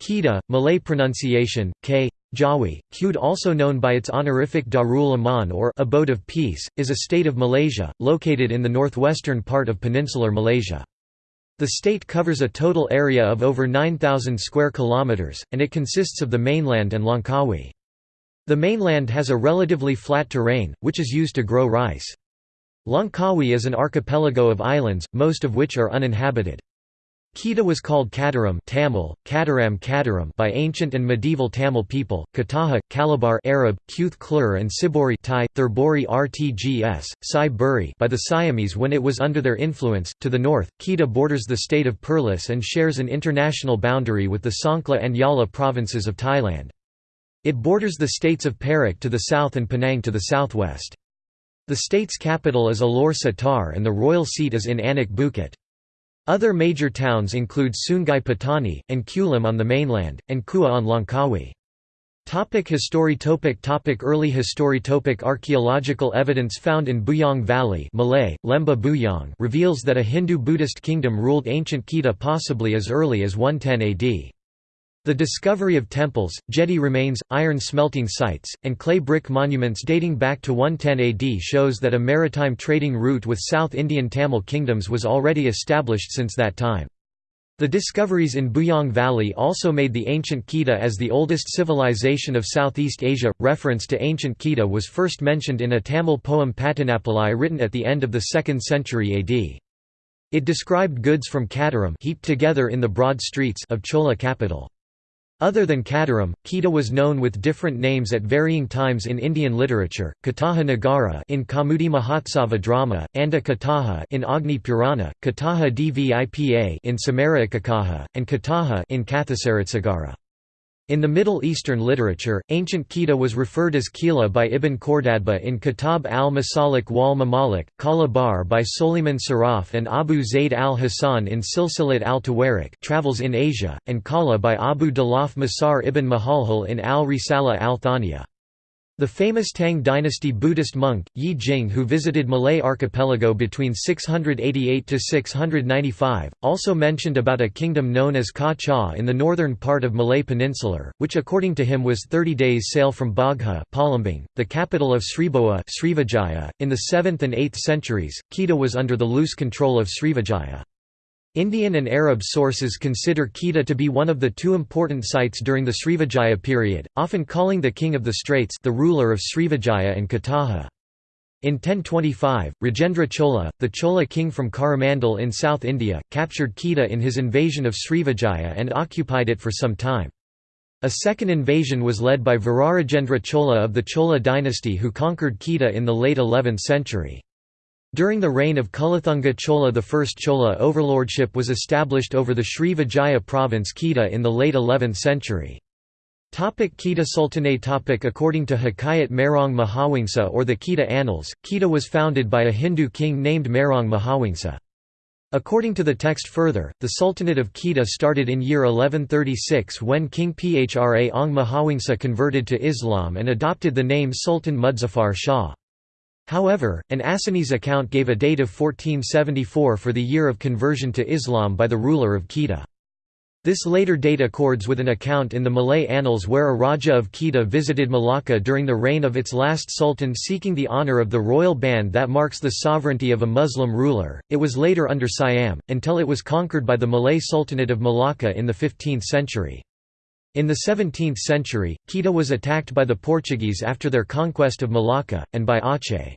Kedah, Malay pronunciation, k. Jawi, Qud also known by its honorific Darul Aman or Abode of Peace, is a state of Malaysia, located in the northwestern part of peninsular Malaysia. The state covers a total area of over 9,000 square kilometers, and it consists of the mainland and Langkawi. The mainland has a relatively flat terrain, which is used to grow rice. Langkawi is an archipelago of islands, most of which are uninhabited. Kedah was called Kataram Tamil, Kataram Kataram by ancient and medieval Tamil people, Kataha, Kalabar Arab, Kuth Klur and Sibori Thai, Thurbori Rtgs, Sai Buri by the Siamese when it was under their influence. To the north, Kedah borders the state of Perlis and shares an international boundary with the Songkhla and Yala provinces of Thailand. It borders the states of Perak to the south and Penang to the southwest. The state's capital is Alor Setar and the royal seat is in Anak Bukit. Other major towns include Sungai Petani, and Kulim on the mainland, and Kuah on Langkawi. Topic history topic topic Early history topic Archaeological evidence found in Buyong Valley Malay, Lemba Buyong reveals that a Hindu-Buddhist kingdom ruled ancient Kedah possibly as early as 110 AD. The discovery of temples, jetty remains, iron smelting sites, and clay brick monuments dating back to 110 AD shows that a maritime trading route with South Indian Tamil kingdoms was already established since that time. The discoveries in Buyong Valley also made the ancient Kedah as the oldest civilization of Southeast Asia. Reference to ancient Kedah was first mentioned in a Tamil poem Patanappalai written at the end of the 2nd century AD. It described goods from Kataram heaped together in the broad streets of Chola capital. Other than Kataram, Kita was known with different names at varying times in Indian literature, Kataha Nagara in Kaumudi Mahotsava drama, Anda Kataha in Agni Purana, Kataha Dvipa in Samarakakaha, and Kataha in Kathasaritsagara. In the Middle Eastern literature, ancient Kedah was referred as Kila by Ibn Khordadbeh in Kitab al-Masalik wal Mamalik, Kala by Soliman Saraf and Abu Zayd al-Hasan in Silsilat al-Tawarik Travels in Asia, and Kala by Abu Dalaf Masar ibn Mahalhal in al-Risala al-Thaniya. The famous Tang dynasty Buddhist monk, Yi Jing who visited Malay archipelago between 688–695, also mentioned about a kingdom known as Ka Cha in the northern part of Malay Peninsular, which according to him was 30 days sail from Bagha Palembang, the capital of Sribawa Srivijaya. .In the 7th and 8th centuries, Kedah was under the loose control of Srivijaya. Indian and Arab sources consider Kedah to be one of the two important sites during the Srivijaya period, often calling the king of the Straits the ruler of Srivijaya and Kataha. In 1025, Rajendra Chola, the Chola king from Coromandel in South India, captured Kedah in his invasion of Srivijaya and occupied it for some time. A second invasion was led by Virarajendra Chola of the Chola dynasty who conquered Kedah in the late 11th century. During the reign of Kulathunga Chola I Chola overlordship was established over the Sri Vijaya province Kedah in the late 11th century. Topic Kedah Sultanate topic According to Hikayat Merong Mahawangsa or the Kedah Annals, Kedah was founded by a Hindu king named Merong Mahawangsa. According to the text further, the Sultanate of Kedah started in year 1136 when King Phra Ong Mahawangsa converted to Islam and adopted the name Sultan Muzaffar Shah. However, an Acehnese account gave a date of 1474 for the year of conversion to Islam by the ruler of Kedah. This later date accords with an account in the Malay annals where a Raja of Kedah visited Malacca during the reign of its last sultan seeking the honour of the royal band that marks the sovereignty of a Muslim ruler. It was later under Siam, until it was conquered by the Malay Sultanate of Malacca in the 15th century. In the 17th century, Kedah was attacked by the Portuguese after their conquest of Malacca, and by Aceh.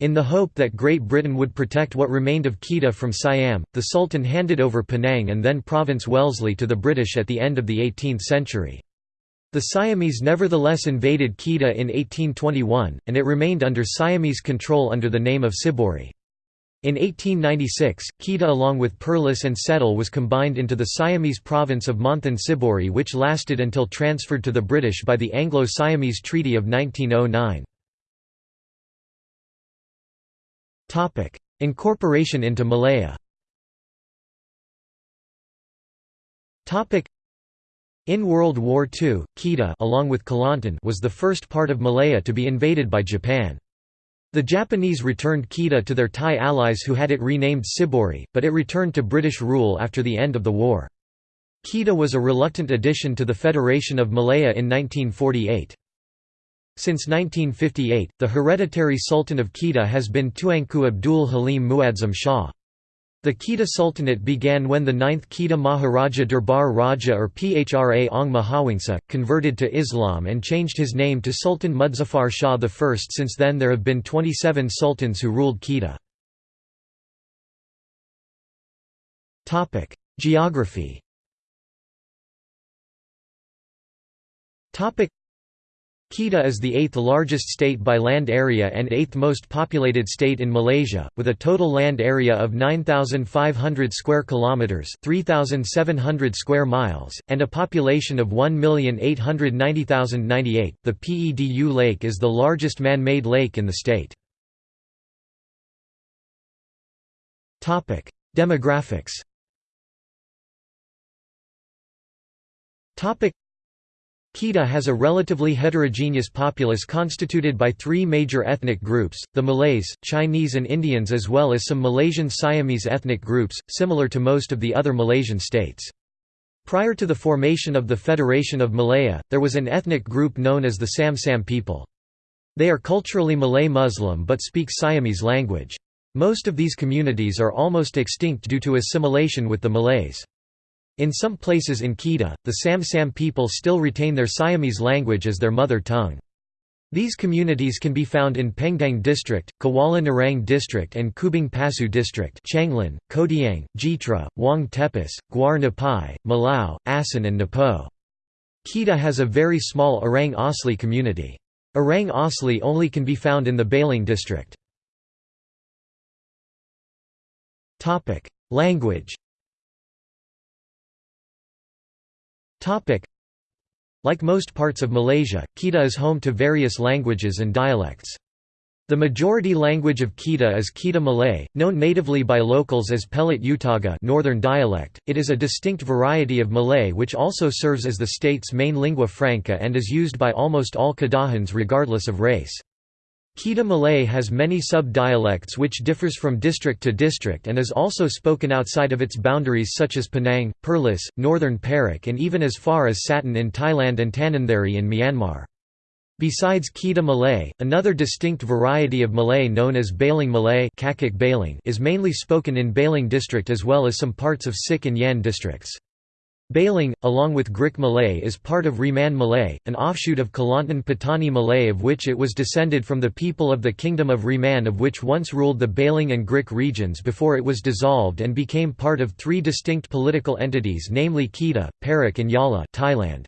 In the hope that Great Britain would protect what remained of Kedah from Siam, the Sultan handed over Penang and then Province Wellesley to the British at the end of the 18th century. The Siamese nevertheless invaded Kedah in 1821, and it remained under Siamese control under the name of Sibori. In 1896, Kedah along with Perlis and Setul was combined into the Siamese province of Monthan Sibori which lasted until transferred to the British by the Anglo-Siamese Treaty of 1909. Incorporation into Malaya in World War II, Kedah along with Kelantan was the first part of Malaya to be invaded by Japan. The Japanese returned Kedah to their Thai allies who had it renamed Sibori, but it returned to British rule after the end of the war. Kedah was a reluctant addition to the Federation of Malaya in 1948. Since 1958, the hereditary Sultan of Kedah has been Tuanku Abdul Halim Muadzam Shah. The Kedah Sultanate began when the 9th Kedah Maharaja Durbar Raja or Phra Ong Mahawangsa, converted to Islam and changed his name to Sultan Muzaffar Shah I. Since then there have been 27 sultans who ruled Kedah. Geography Kedah is the eighth largest state by land area and eighth most populated state in Malaysia, with a total land area of 9,500 square kilometers (3,700 square miles) and a population of 1,890,098. The Pedu Lake is the largest man-made lake in the state. Topic: Demographics. Topic: Kedah has a relatively heterogeneous populace constituted by three major ethnic groups, the Malays, Chinese and Indians as well as some Malaysian Siamese ethnic groups, similar to most of the other Malaysian states. Prior to the formation of the Federation of Malaya, there was an ethnic group known as the Sam Sam people. They are culturally Malay Muslim but speak Siamese language. Most of these communities are almost extinct due to assimilation with the Malays. In some places in Kedah, the Sam Sam people still retain their Siamese language as their mother tongue. These communities can be found in Pendang District, Kuala Nerang District and Kubang Pasu District Changlan, Kodiang, Jitra, Wang Tepis, Guar Napai, Malau, Asan and Napo. Kedah has a very small Orang Asli community. Orang Asli only can be found in the Baling district. Language Like most parts of Malaysia, Kedah is home to various languages and dialects. The majority language of Kedah is Kedah Malay, known natively by locals as Pelat Utara Northern dialect. It is a distinct variety of Malay which also serves as the state's main lingua franca and is used by almost all Kedahans regardless of race. Kedah Malay has many sub-dialects which differs from district to district and is also spoken outside of its boundaries such as Penang, Perlis, Northern Perak and even as far as Satun in Thailand and Tanintharyi in Myanmar. Besides Kedah Malay, another distinct variety of Malay known as Baling Malay is mainly spoken in Baling district as well as some parts of Sik and Yan districts. Baling, along with Grik Malay is part of Reman Malay, an offshoot of Kelantan Patani Malay of which it was descended from the people of the Kingdom of Reman of which once ruled the Baling and Grik regions before it was dissolved and became part of three distinct political entities namely Kedah, Perak and Yala Thailand.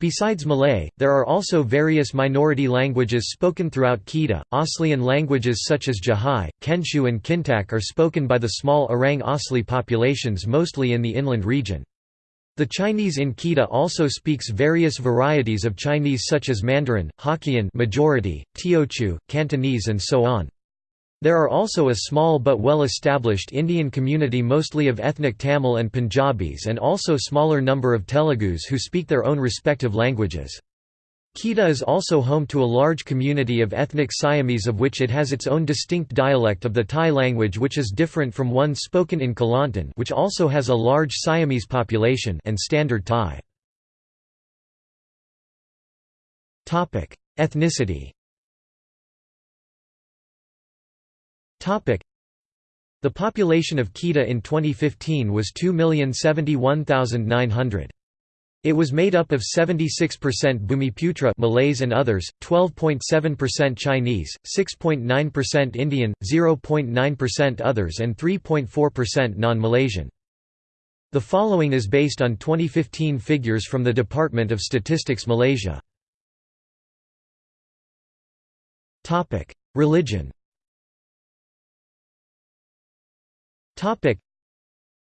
Besides Malay, there are also various minority languages spoken throughout Kedah. Aslian languages such as Jahai, Kensiu, and Kintak are spoken by the small Orang Asli populations mostly in the inland region. The Chinese in Kedah also speaks various varieties of Chinese such as Mandarin, Hokkien majority, Teochew, Cantonese and so on. There are also a small but well-established Indian community mostly of ethnic Tamil and Punjabis and also smaller number of Telugus who speak their own respective languages. Kedah is also home to a large community of ethnic Siamese of which it has its own distinct dialect of the Thai language which is different from one spoken in Kelantan which also has a large Siamese population and Standard Thai. Ethnicity The population of Kedah in 2015 was 2,071,900. It was made up of 76% Bumiputra Malays and others, 12.7% Chinese, 6.9% Indian, 0.9% others and 3.4% non-Malaysian. The following is based on 2015 figures from the Department of Statistics Malaysia. Religion Topic.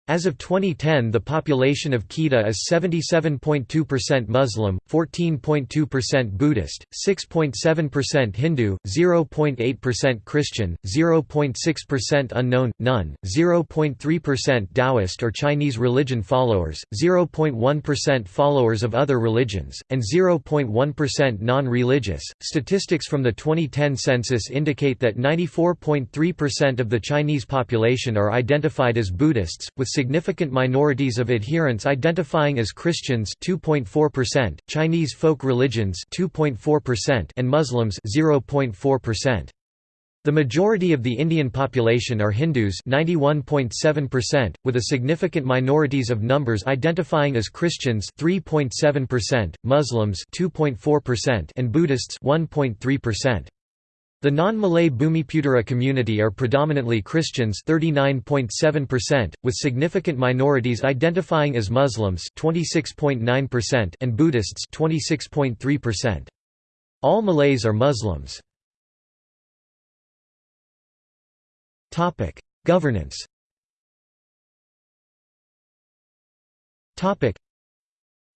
As of 2010 the population of Kedah is 77.2% Muslim, 14.2% Buddhist, 6.7% Hindu, 0.8% Christian, 0.6% unknown, none, 0.3% Taoist or Chinese religion followers, 0.1% followers of other religions, and 0.1% non-religious. Statistics from the 2010 census indicate that 94.3% of the Chinese population are identified as Buddhists, with significant minorities of adherents identifying as Christians 2.4%, Chinese folk religions 2.4% and Muslims 0.4%. The majority of the Indian population are Hindus 91.7%, with a significant minorities of numbers identifying as Christians 3.7%, Muslims 2.4% and Buddhists 1.3%. The non-Malay Bumiputera community are predominantly Christians 39.7%, with significant minorities identifying as Muslims 26.9% and Buddhists 26.3%. All Malays are Muslims. Topic: Governance Topic: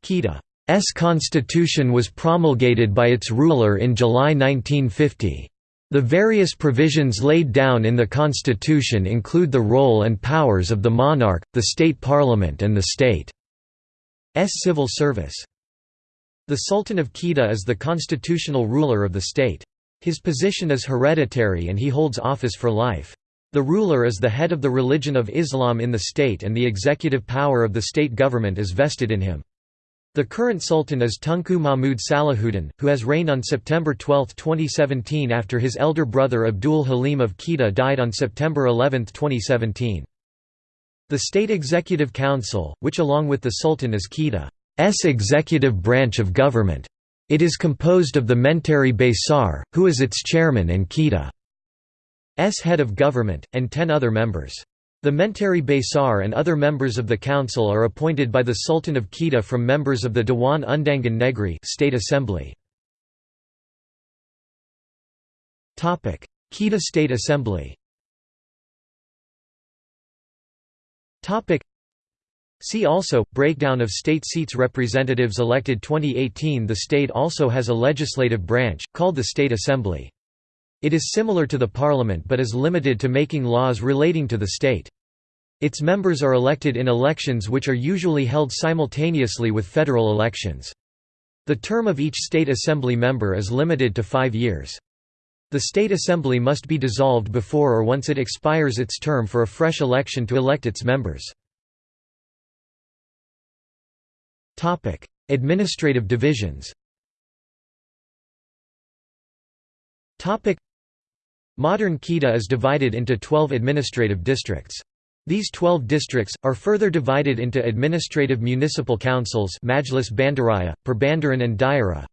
Kedah's constitution was promulgated by its ruler in July 1950. The various provisions laid down in the constitution include the role and powers of the monarch, the state parliament and the state's civil service. The Sultan of Kedah is the constitutional ruler of the state. His position is hereditary and he holds office for life. The ruler is the head of the religion of Islam in the state and the executive power of the state government is vested in him. The current sultan is Tunku Mahmud Salahuddin, who has reigned on September 12, 2017 after his elder brother Abdul Halim of Kedah died on September 11, 2017. The State Executive Council, which along with the Sultan is Kedah's executive branch of government. It is composed of the Menteri Besar, who is its chairman and Kedah S head of government, and ten other members. The Menteri Besar and other members of the council are appointed by the Sultan of Kedah from members of the Dewan Undangan Negeri State Assembly. Topic: Kedah State Assembly Topic: See also, breakdown of state seats Representatives elected 2018 The state also has a legislative branch, called the State Assembly. It is similar to the parliament but is limited to making laws relating to the state. Its members are elected in elections which are usually held simultaneously with federal elections. The term of each state assembly member is limited to five years. The state assembly must be dissolved before or once it expires its term for a fresh election to elect its members. Administrative divisions Modern Kedah is divided into 12 administrative districts. These 12 districts, are further divided into administrative municipal councils Majlis Bandaraya, Perbandaran and Daerah,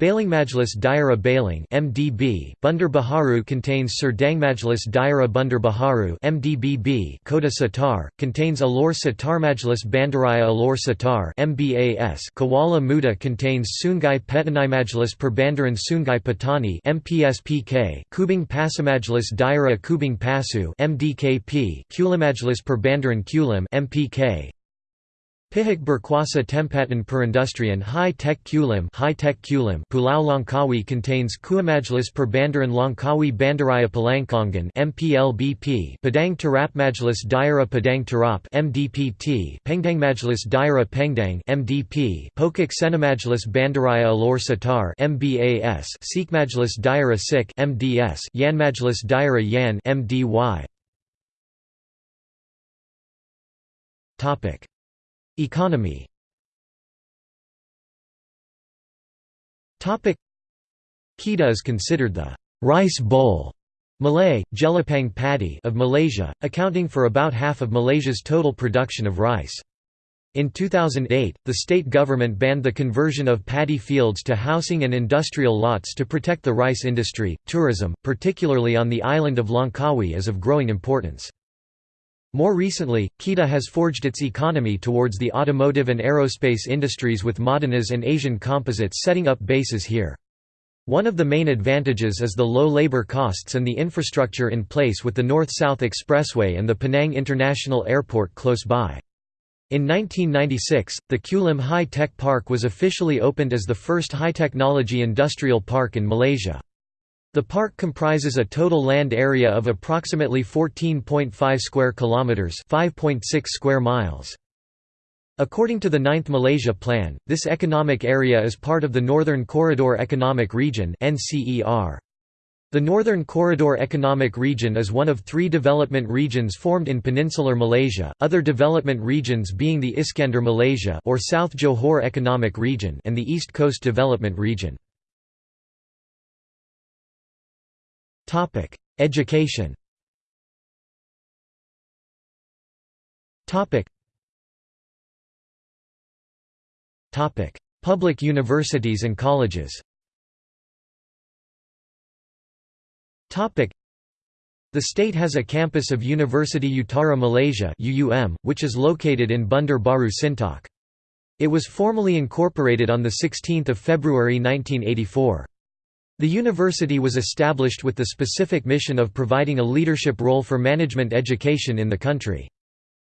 Majlis Daerah Baling (MDB). Bandar Baharu contains Majlis Daerah Bandar Baharu (MDBB). Kota Setar contains Alor Majlis Bandaraya Alor Setar (MBAS). Kuala Muda contains Sungai Petani Majlis Perbandaran Sungai Petani (MPSPK). Kubang Majlis Daerah Kubang Pasu (MDKP). Kulimajlis Perbandaran Kulim (MPK). Pihak Berkuasa Tempatan Perindustrian High Tech Kulim High Tech Kulim Pulau Langkawi contains Kuamajlis Perbandaran Langkawi Bandaraya Pelancongan MPLBP Padang Terap Majlis Daerah Padang Terap MDPT Pendang Majlis Daerah Pendang MDP Pokok Senamajlis Bandaraya Alor Setar MBAS Sik Majlis Daerah Sik MDS Yan Majlis Daerah Yan MDY Topic Economy Kedah is considered the «rice bowl» Malay, jelapang paddy of Malaysia, accounting for about half of Malaysia's total production of rice. In 2008, the state government banned the conversion of paddy fields to housing and industrial lots to protect the rice industry. Tourism, particularly on the island of Langkawi, is of growing importance. More recently, Kedah has forged its economy towards the automotive and aerospace industries with Modenas and Asian Composites setting up bases here. One of the main advantages is the low labor costs and the infrastructure in place with the North-South Expressway and the Penang International Airport close by. In 1996, the Kulim High Tech Park was officially opened as the first high-technology industrial park in Malaysia. The park comprises a total land area of approximately 14.5 square kilometers, 5.6 square miles. According to the Ninth Malaysia Plan, this economic area is part of the Northern Corridor Economic Region (NCER). The Northern Corridor Economic Region is one of three development regions formed in peninsular Malaysia, other development regions being the Iskandar Malaysia or South Johor Economic Region and the East Coast Development Region. Education Topic Public universities and colleges Topic. The state has a campus of University Utara Malaysia (UUM), which is located in Bandar Baru Sintok. It was formally incorporated on 16 February 1984. The university was established with the specific mission of providing a leadership role for management education in the country.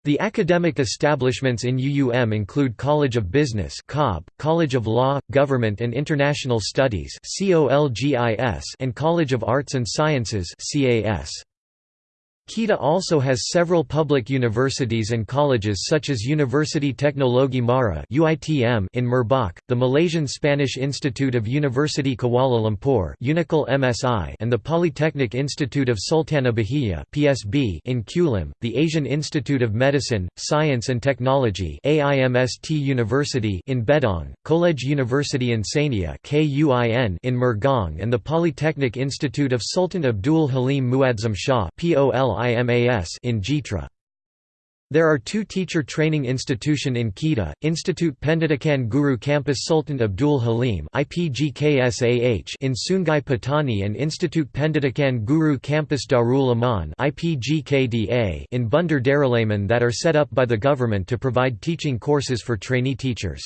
The academic establishments in UUM include College of Business College of Law, Government and International Studies and College of Arts and Sciences Kedah also has several public universities and colleges such as University Teknologi Mara in Merbok, the Malaysian Spanish Institute of University Kuala Lumpur and the Polytechnic Institute of Sultanah Bahiyah in Kulim, the Asian Institute of Medicine, Science and Technology University in Bedong, College University Insania in Mergong and the Polytechnic Institute of Sultan Abdul Halim Muadzam Shah IMAS in Jitra. There are two teacher training institution in Kedah, Institute Pendidikan Guru Campus Sultan Abdul Halim in Sungai Petani and Institute Pendidikan Guru Campus Darul Aman in Bandar Darulaman that are set up by the government to provide teaching courses for trainee teachers.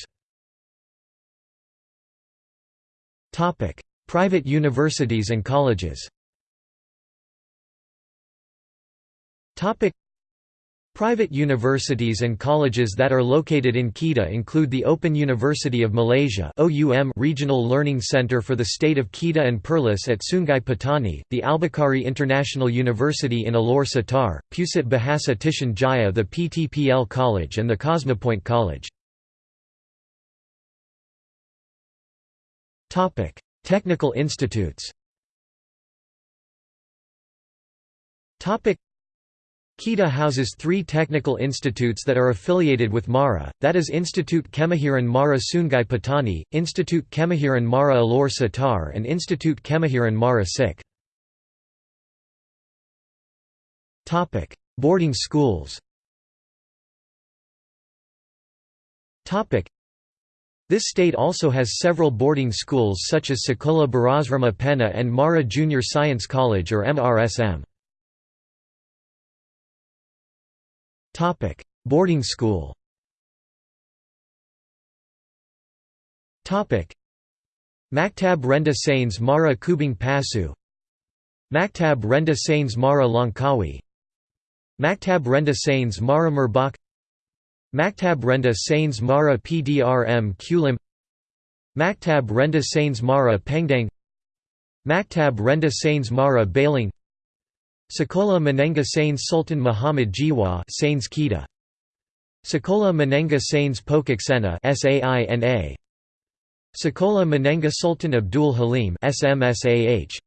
Private universities and colleges Private universities and colleges that are located in Kedah include the Open University of Malaysia Regional Learning Centre for the State of Kedah and Perlis at Sungai Petani, the Albukhary International University in Alor Setar, Pusat Bahasa Titian Jaya the PTPL College and the Cosmopoint College. Technical institutes Kedah houses three technical institutes that are affiliated with MARA, that is Institute Kemahiran Mara Sungai Petani, Institute Kemahiran Mara Alor Setar and Institute Kemahiran Mara Sik. Boarding schools This state also has several boarding schools such as Sekolah Beras Penna and Mara Junior Science College or MRSM. Boarding school. Topic: Maktab Rendah Sains Mara Kubang Pasu. Maktab Rendah Sains Mara Langkawi. Maktab Rendah Sains Mara Merbok. Maktab Rendah Sains Mara PDRM Kulim. Maktab Rendah Sains Mara Pendang. Maktab Rendah Sains Mara Baling Sekolah Menengah Sains Sultan Muhammad Jiwa Sains Kedah. Sekolah Menengah Sains Pokok Sena SAINA Sekolah Menengah Sultan Abdul Halim SMSAH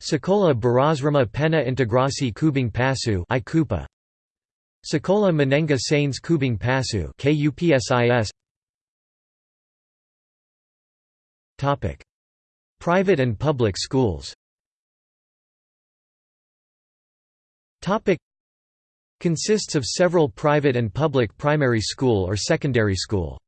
Sekolah Berasrama Penna Integrasi Kubang Pasu IKUPA Sekolah Menengah Sains Kubang Pasu KUPSIS Topic. Private and public schools consists of several private and public primary school or secondary school.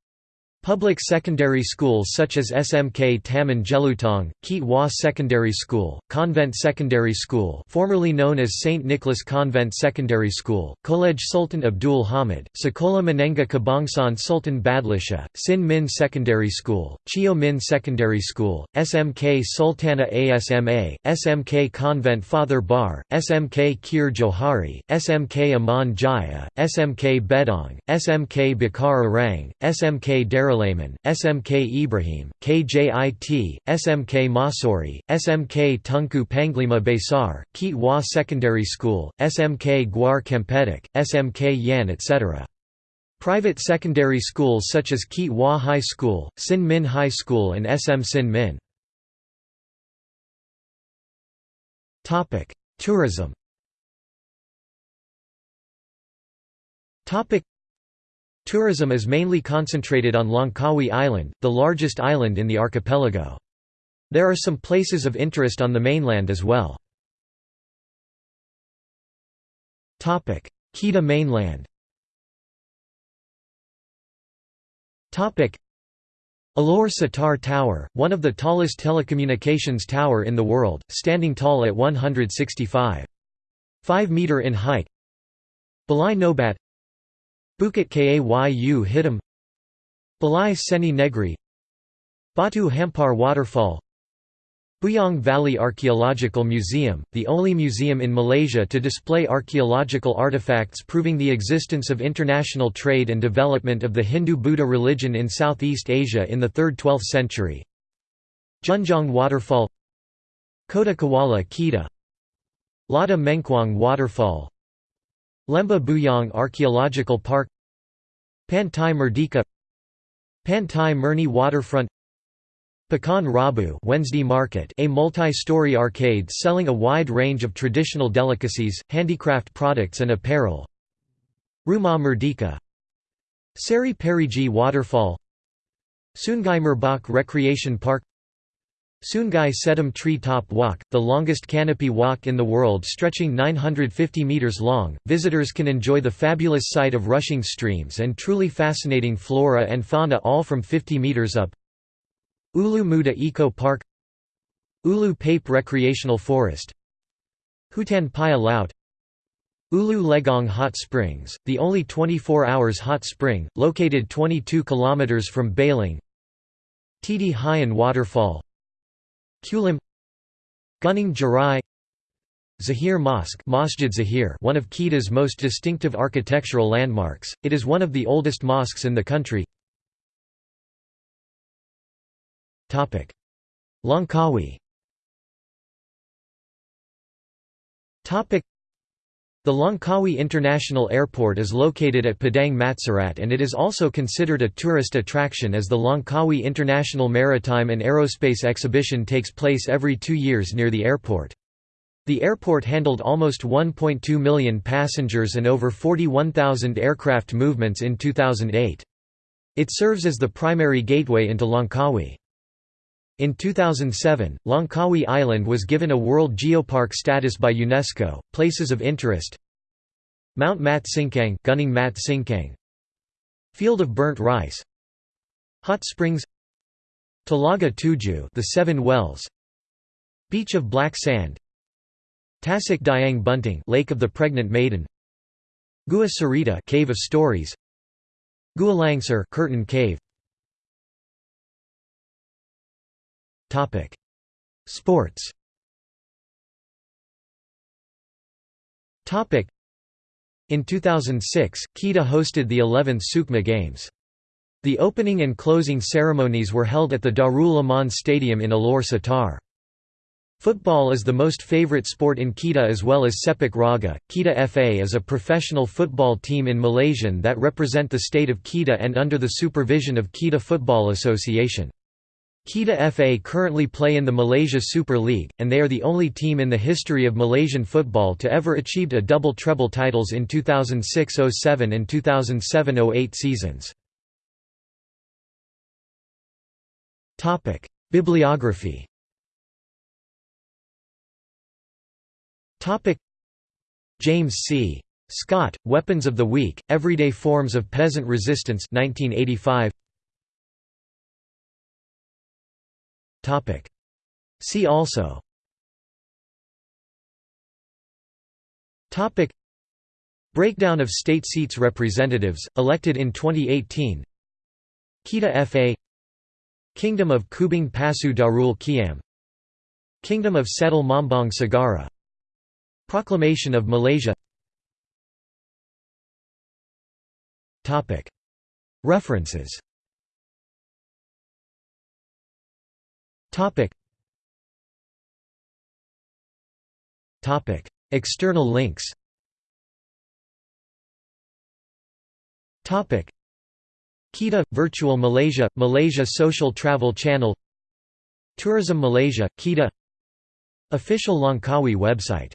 Public secondary schools such as SMK Taman Jelutong, Keat Wah Secondary School, Convent Secondary School formerly known as St. Nicholas Convent Secondary School, College Sultan Abdul Hamid, Sekolah Menengah Kebangsaan Sultan Badlishah, Sin Min Secondary School, Chio Min Secondary School, SMK Sultana ASMA, SMK Convent Father Barre, SMK Khir Johari, SMK Aman Jaya, SMK Bedong, SMK Bakar Arang, SMK Darul Daraleiman, SMK Ibrahim, KJIT, SMK Mahsuri, SMK Tunku Panglima Besar, Keat Wah Secondary School, SMK Gwar Kempedak, SMK Yan etc. Private secondary schools such as Keat High School, Sin Min High School and SM Sin Min. Tourism Tourism is mainly concentrated on Langkawi Island, the largest island in the archipelago. There are some places of interest on the mainland as well. Kedah mainland Alor Setar Tower, one of the tallest telecommunications tower in the world, standing tall at 165. 5 meter in height Balai Nobat Bukit Kayu Hitam Balai Seni Negri Batu Hampar Waterfall Buyong Valley Archaeological Museum, the only museum in Malaysia to display archaeological artifacts proving the existence of international trade and development of the Hindu-Buddha religion in Southeast Asia in the 3rd–12th century. Junjong Waterfall Kota Kuala Kedah Lada Mengkuang Waterfall Lembah Buyong Archaeological Park Pantai Merdeka Pantai Murni Waterfront Pekan Rabu Wednesday Market a multi-story arcade selling a wide range of traditional delicacies, handicraft products and apparel. Rumah Merdeka. Seri Perigi Waterfall. Sungai Merbok Recreation Park Sungai Sedim Tree Top Walk, the longest canopy walk in the world stretching 950 meters long, visitors can enjoy the fabulous sight of rushing streams and truly fascinating flora and fauna all from 50 meters up. Ulu Muda Eco Park Ulu Pape Recreational Forest Hutan Paya Laut Ulu Legong Hot Springs, the only 24 hours hot spring, located 22 kilometers from Baling Titi Hayun Waterfall Kulim Gunung Jerai Zahir Mosque Masjid Zahir one of Kedah's most distinctive architectural landmarks, it is one of the oldest mosques in the country. Langkawi the Langkawi International Airport is located at Padang Matsirat and it is also considered a tourist attraction as the Langkawi International Maritime and Aerospace Exhibition takes place every two years near the airport. The airport handled almost 1.2 million passengers and over 41,000 aircraft movements in 2008. It serves as the primary gateway into Langkawi. In 2007, Langkawi Island was given a World Geopark status by UNESCO. Places of interest: Mount Mat Cincang, Gunung Mat Field of Burnt Rice, Hot Springs, Talaga Tuju, the Seven Wells, Beach of Black Sand, Tasik Dayang Bunting, Lake of the Pregnant Maiden, Gua Cerita, Cave of Stories, Gua Langsar, Curtain Cave. Sports. Topic: In 2006, Kedah hosted the 11th Sukma Games. The opening and closing ceremonies were held at the Darul Aman Stadium in Alor Setar. Football is the most favorite sport in Kedah as well as Sepak Raga. Kedah FA is a professional football team in Malaysian that represent the state of Kedah and under the supervision of Kedah Football Association. Kedah FA currently play in the Malaysia Super League, and they are the only team in the history of Malaysian football to ever achieved a double treble titles in 2006–07 and 2007–08 seasons. Bibliography James C. Scott, Weapons of the Weak, Everyday Forms of Peasant Resistance 1985. See also. Topic. Breakdown of state seats representatives, elected in 2018 Kedah FA Kingdom of Kubang Pasu Darul Kiam. Kingdom of Setul Mambong Sagara. Proclamation of Malaysia. References Topic. Topic. External links Topic. Kedah – Virtual Malaysia – Malaysia Social Travel Channel Tourism Malaysia – Kedah Official Langkawi website